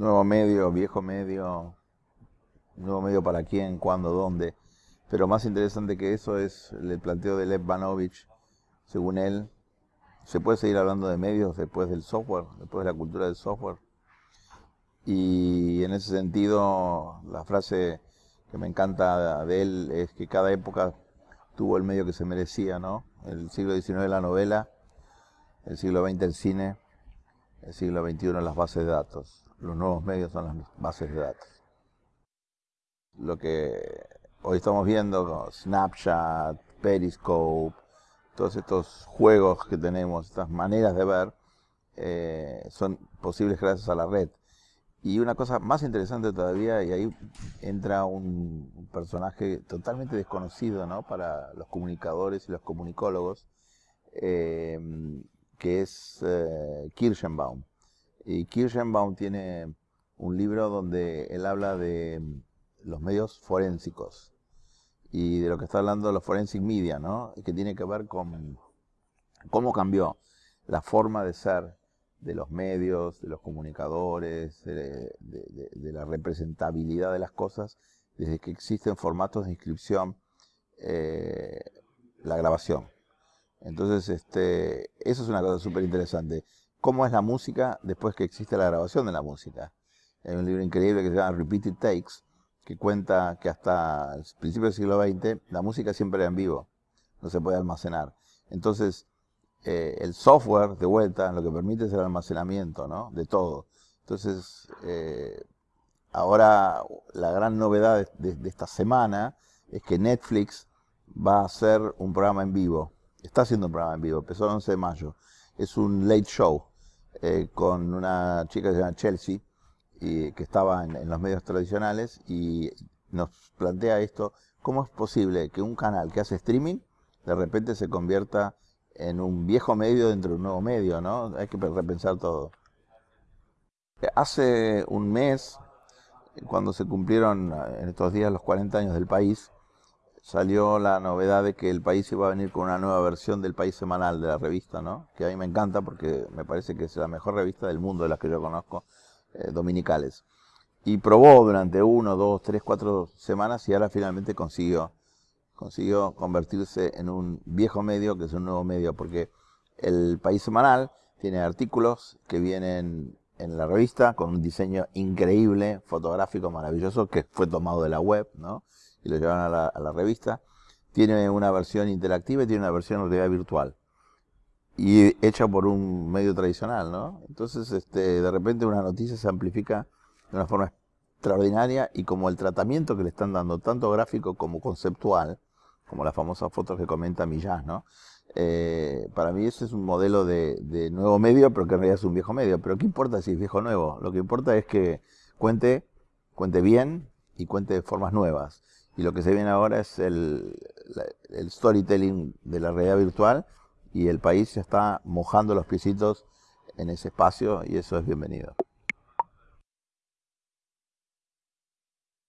nuevo medio, viejo medio, nuevo medio para quién, cuándo, dónde. Pero más interesante que eso es el planteo de Lev Banovich. Según él, se puede seguir hablando de medios después del software, después de la cultura del software. Y en ese sentido, la frase que me encanta de él es que cada época tuvo el medio que se merecía, ¿no? El siglo XIX la novela, el siglo XX el cine, el siglo XXI las bases de datos. Los nuevos medios son las bases de datos. Lo que hoy estamos viendo, Snapchat, Periscope, todos estos juegos que tenemos, estas maneras de ver, eh, son posibles gracias a la red. Y una cosa más interesante todavía, y ahí entra un, personaje totalmente desconocido ¿no? para los comunicadores y los comunicólogos, eh, que es eh, Kirschenbaum. Y Kirschenbaum tiene un libro donde él habla de los medios forensicos y de lo que está hablando los forensic media, ¿no? que tiene que ver con cómo cambió la forma de ser de los medios, de los comunicadores, de, la representabilidad de las cosas, desde que existen formatos de inscripción, eh, la grabación. Entonces, este, eso es una cosa súper interesante. ¿Cómo es la música después que existe la grabación de la música? Hay un libro increíble que se llama Repeated Takes, que cuenta que hasta el principio del siglo XX la música siempre era en vivo, no se puede almacenar. Entonces, eh, el software de vuelta lo que permite es el almacenamiento ¿no? de todo. Entonces, eh, ahora la gran novedad de, esta semana es que Netflix va a hacer un programa en vivo. Está haciendo un programa en vivo, empezó el 11 de mayo. Es un late show eh, con una chica que se llama Chelsea, y, que estaba en, en los medios tradicionales y nos plantea esto, ¿cómo es posible que un canal que hace streaming de repente se convierta en un viejo medio dentro de un nuevo medio, ¿no? Hay que repensar todo. Hace un mes, cuando se cumplieron en estos días los 40 años del país, salió la novedad de que el país iba a venir con una nueva versión del país semanal de la revista, ¿no? Que a mí me encanta porque me parece que es la mejor revista del mundo de las que yo conozco, eh, dominicales. Y probó durante uno, dos, tres, cuatro semanas y ahora finalmente consiguió consiguió convertirse en un viejo medio que es un nuevo medio, porque el País Semanal tiene artículos que vienen en la revista con un diseño increíble, fotográfico, maravilloso, que fue tomado de la web, ¿no? Y lo llevan a la, revista. Tiene una versión interactiva y tiene una versión en realidad virtual. Y hecha por un medio tradicional, ¿no? Entonces, este, de repente una noticia se amplifica de una forma extraordinaria y como el tratamiento que le están dando, tanto gráfico como conceptual, como las famosas fotos que comenta Millás, ¿no? Eh, para mí ese es un modelo de, nuevo medio, pero que en realidad es un viejo medio. Pero ¿qué importa si es viejo o nuevo? Lo que importa es que cuente, cuente bien y cuente de formas nuevas. Y lo que se viene ahora es el, el storytelling de la realidad virtual y el país ya está mojando los piecitos en ese espacio y eso es bienvenido.